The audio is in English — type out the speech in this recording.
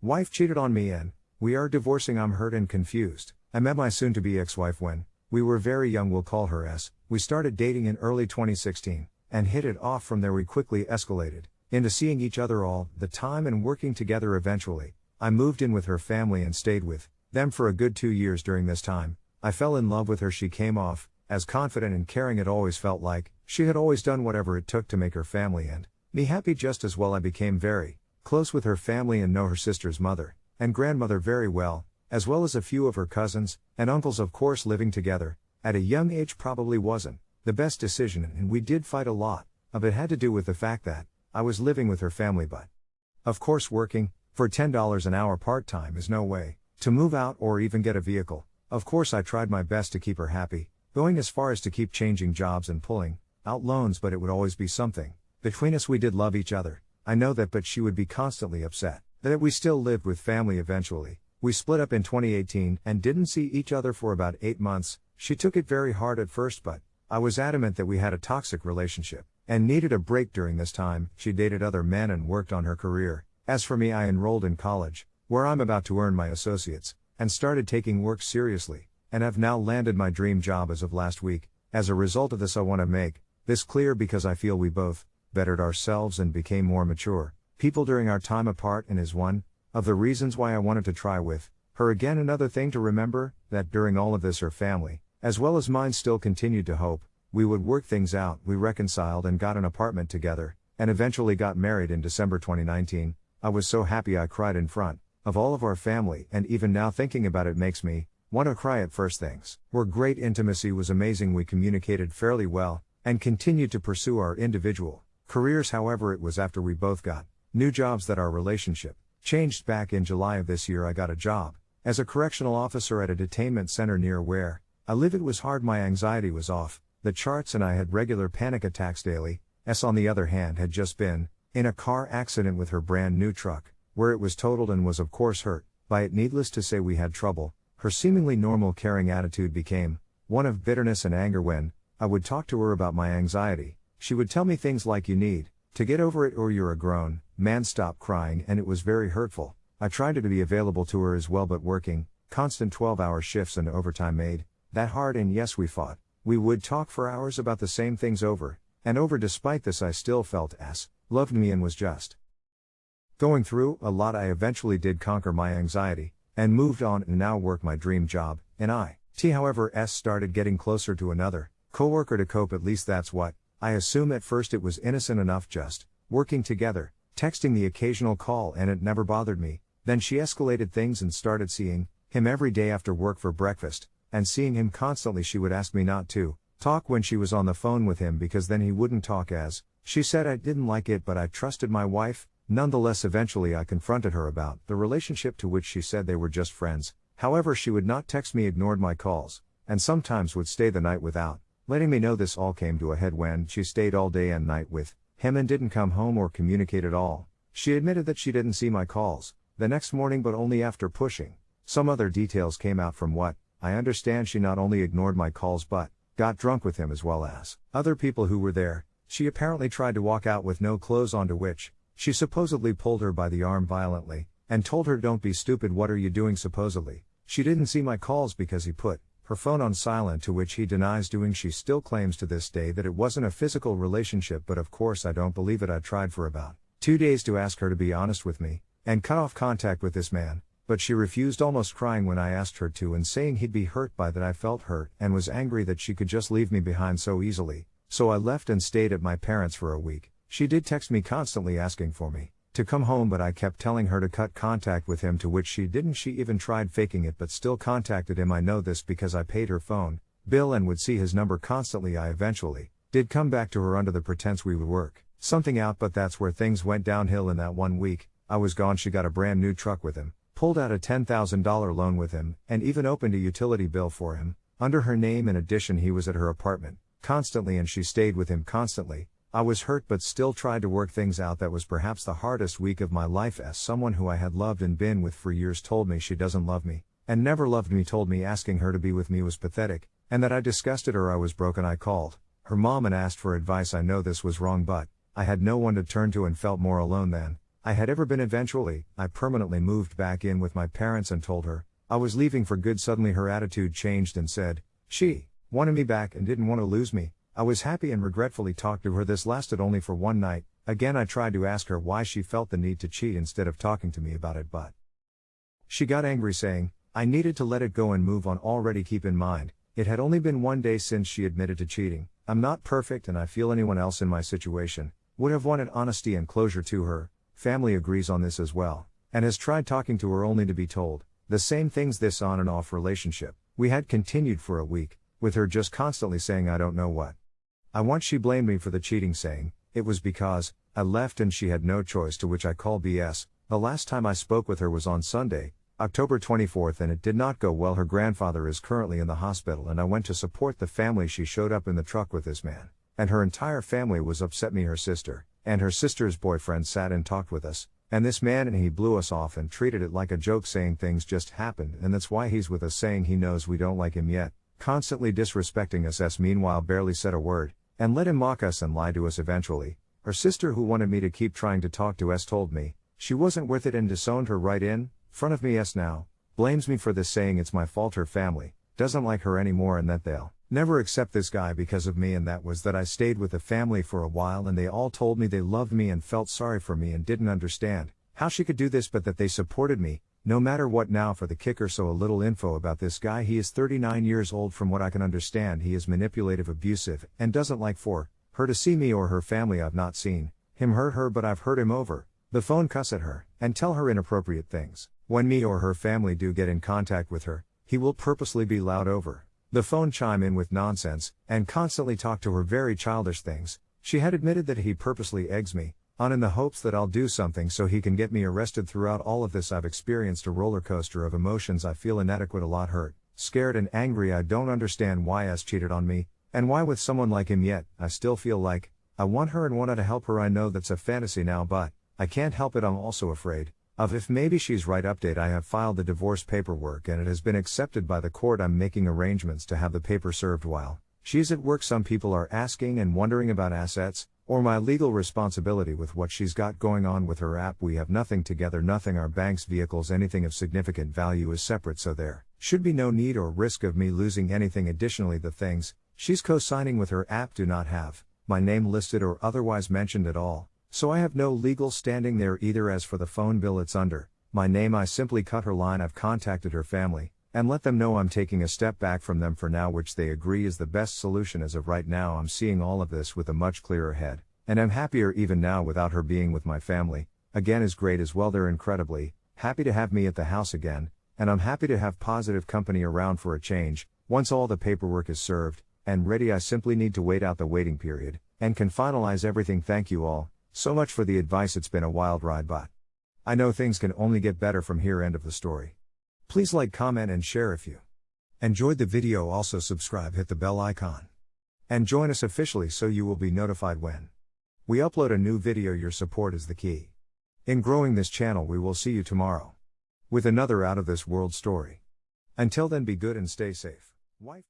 Wife cheated on me and, we are divorcing. I'm hurt and confused. I met my soon to be ex wife when, we were very young, we'll call her S. We started dating in early 2016, and hit it off from there. We quickly escalated into seeing each other all the time and working together eventually. I moved in with her family and stayed with them for a good two years during this time. I fell in love with her. She came off as confident and caring it always felt like. She had always done whatever it took to make her family and me happy just as well. I became very close with her family and know her sister's mother and grandmother very well, as well as a few of her cousins and uncles, of course, living together. At a young age, probably wasn't the best decision, and we did fight a lot. Of it had to do with the fact that I was living with her family, but of course, working for $10 an hour part time is no way to move out or even get a vehicle. Of course, I tried my best to keep her happy, going as far as to keep changing jobs and pulling out loans, but it would always be something. Between us, we did love each other. I know that, but she would be constantly upset that we still lived with family eventually. We split up in 2018 and didn't see each other for about eight months. She took it very hard at first, but I was adamant that we had a toxic relationship and needed a break during this time. She dated other men and worked on her career. As for me, I enrolled in college, where I'm about to earn my associates, and started taking work seriously, and have now landed my dream job as of last week. As a result of this, I want to make this clear because I feel we both bettered ourselves and became more mature people during our time apart and is one of the reasons why I wanted to try with her again. Another thing to remember that during all of this, her family, as well as mine, still continued to hope we would work things out. We reconciled and got an apartment together, and eventually got married in December 2019. I was so happy I cried in front of all of our family, and even now thinking about it makes me want to cry at first things. Were great intimacy was amazing. We communicated fairly well and continued to pursue our individual careers. However, it was after we both got new jobs that our relationship changed back in July of this year. I got a job as a correctional officer at a detainment center near where I live. It was hard, my anxiety was off the charts, and I had regular panic attacks daily. S, on the other hand, had just been in a car accident with her brand new truck, where it was totaled and was, of course, hurt by it. Needless to say, we had trouble. Her seemingly normal caring attitude became one of bitterness and anger when I would talk to her about my anxiety. She would tell me things like, You need to get over it or you're a grown man, stop crying, and it was very hurtful. I tried to be available to her as well, but working, constant 12 hour shifts and overtime made that hard, and yes, we fought. We would talk for hours about the same things over and over. Despite this, I still felt S loved me and was just going through a lot. I eventually did conquer my anxiety and moved on and now work my dream job. And I, T, however, S started getting closer to another coworker to cope. At least that's what I assume at first it was innocent enough just working together, texting the occasional call, and it never bothered me. Then she escalated things and started seeing him every day after work for breakfast, and seeing him constantly. She would ask me not to talk when she was on the phone with him because then he wouldn't talk as she said I didn't like it, but I trusted my wife. Nonetheless, eventually I confronted her about the relationship to which she said they were just friends. However, she would not text me, ignored my calls, and sometimes would stay the night without letting me know this all came to a head when she stayed all day and night with him and didn't come home or communicate at all. She admitted that she didn't see my calls the next morning, but only after pushing. Some other details came out from what I understand she not only ignored my calls but got drunk with him as well as other people who were there. She apparently tried to walk out with no clothes on, to which she supposedly pulled her by the arm violently and told her, Don't be stupid, what are you doing? Supposedly, she didn't see my calls because he put her phone on silent, to which he denies doing. She still claims to this day that it wasn't a physical relationship, but of course I don't believe it. I tried for about two days to ask her to be honest with me and cut off contact with this man, but she refused, almost crying when I asked her to, and saying he'd be hurt by that. I felt hurt and was angry that she could just leave me behind so easily, so I left and stayed at my parents' for a week. She did text me constantly asking for me to come home, but I kept telling her to cut contact with him, to which she didn't. She even tried faking it, but still contacted him. I know this because I paid her phone bill and would see his number constantly. I eventually did come back to her under the pretense we would work something out, but that's where things went downhill in that one week. I was gone. She got a brand new truck with him, pulled out a $10,000 loan with him, and even opened a utility bill for him under her name. In addition, he was at her apartment constantly and she stayed with him constantly. I was hurt but still tried to work things out. That was perhaps the hardest week of my life as someone who I had loved and been with for years told me she doesn't love me, and never loved me, told me asking her to be with me was pathetic, and that I disgusted her. I was broken. I called her mom and asked for advice. I know this was wrong, but I had no one to turn to and felt more alone than I had ever been eventually, I permanently moved back in with my parents and told her, I was leaving for good. Suddenly her attitude changed and said, She wanted me back and didn't want to lose me. I was happy and regretfully talked to her. This lasted only for one night. Again, I tried to ask her why she felt the need to cheat instead of talking to me about it, but she got angry, saying, I needed to let it go and move on. Already keep in mind, it had only been one day since she admitted to cheating. I'm not perfect and I feel anyone else in my situation would have wanted honesty and closure to her. Family agrees on this as well, and has tried talking to her only to be told the same things this on and off relationship. We had continued for a week, with her just constantly saying, I don't know what. I once she blamed me for the cheating, saying, it was because, I left and she had no choice, to which I call BS. The last time I spoke with her was on Sunday, October 24th, and it did not go well. Her grandfather is currently in the hospital, and I went to support the family. She showed up in the truck with this man, and her entire family was upset. Me, her sister, and her sister's boyfriend sat and talked with us, and this man and he blew us off and treated it like a joke, saying things just happened, and that's why he's with us, saying he knows we don't like him yet, constantly disrespecting us. S meanwhile barely said a word, and let him mock us and lie to us eventually. Her sister, who wanted me to keep trying to talk to S, told me she wasn't worth it and disowned her right in front of me. S now blames me for this, saying it's my fault. Her family doesn't like her anymore and that they'll never accept this guy because of me. And that was that I stayed with the family for a while and they all told me they loved me and felt sorry for me and didn't understand how she could do this, but that they supported me, no matter what now for the kicker so a little info about this guy. He is 39 years old from what I can understand. He is manipulative abusive and doesn't like for her to see me or her family I've not seen. Him hurt her but I've heard him over the phone cuss at her and tell her inappropriate things. When me or her family do get in contact with her he will purposely be loud over the phone chime in with nonsense and constantly talk to her very childish things. She had admitted that he purposely eggs me on in the hopes that I'll do something so he can get me arrested. Throughout all of this, I've experienced a roller coaster of emotions. I feel inadequate, a lot hurt, scared, and angry. I don't understand why S cheated on me, and why with someone like him yet. I still feel like I want her and wanted to help her. I know that's a fantasy now, but I can't help it. I'm also afraid of if maybe she's right. Update I have filed the divorce paperwork and it has been accepted by the court. I'm making arrangements to have the paper served while she's at work. Some people are asking and wondering about assets or my legal responsibility with what she's got going on with her app. We have nothing together, nothing our bank's vehicles, anything of significant value is separate, so there should be no need or risk of me losing anything. Additionally, the things she's co signing with her app do not have my name listed or otherwise mentioned at all, so I have no legal standing there either. As for the phone bill, it's under my name. I simply cut her line. I've contacted her family and let them know I'm taking a step back from them for now, which they agree is the best solution as of right now. I'm seeing all of this with a much clearer head, and I'm happier even now without her being with my family. Again, is great as well. They're incredibly happy to have me at the house again, and I'm happy to have positive company around for a change. Once all the paperwork is served and ready, I simply need to wait out the waiting period and can finalize everything. Thank you all so much for the advice. It's been a wild ride, but I know things can only get better from here. End of the story. Please like, comment, and share if you enjoyed the video. Also, subscribe, hit the bell icon, and join us officially so you will be notified when we upload a new video. Your support is the key. In growing this channel, we will see you tomorrow with another out of this world story. Until then, be good and stay safe. Wife